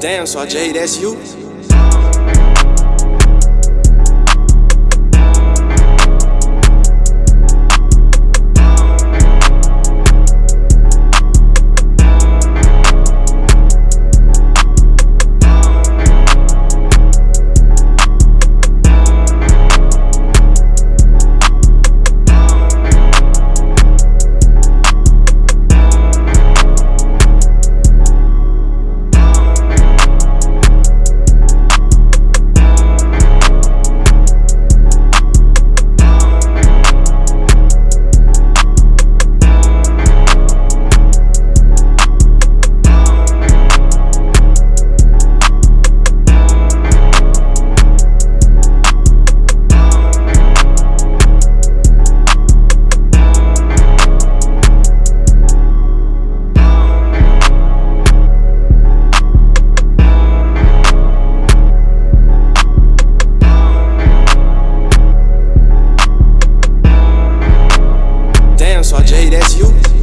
Damn, so Jay, that's you? so Jay, that's you.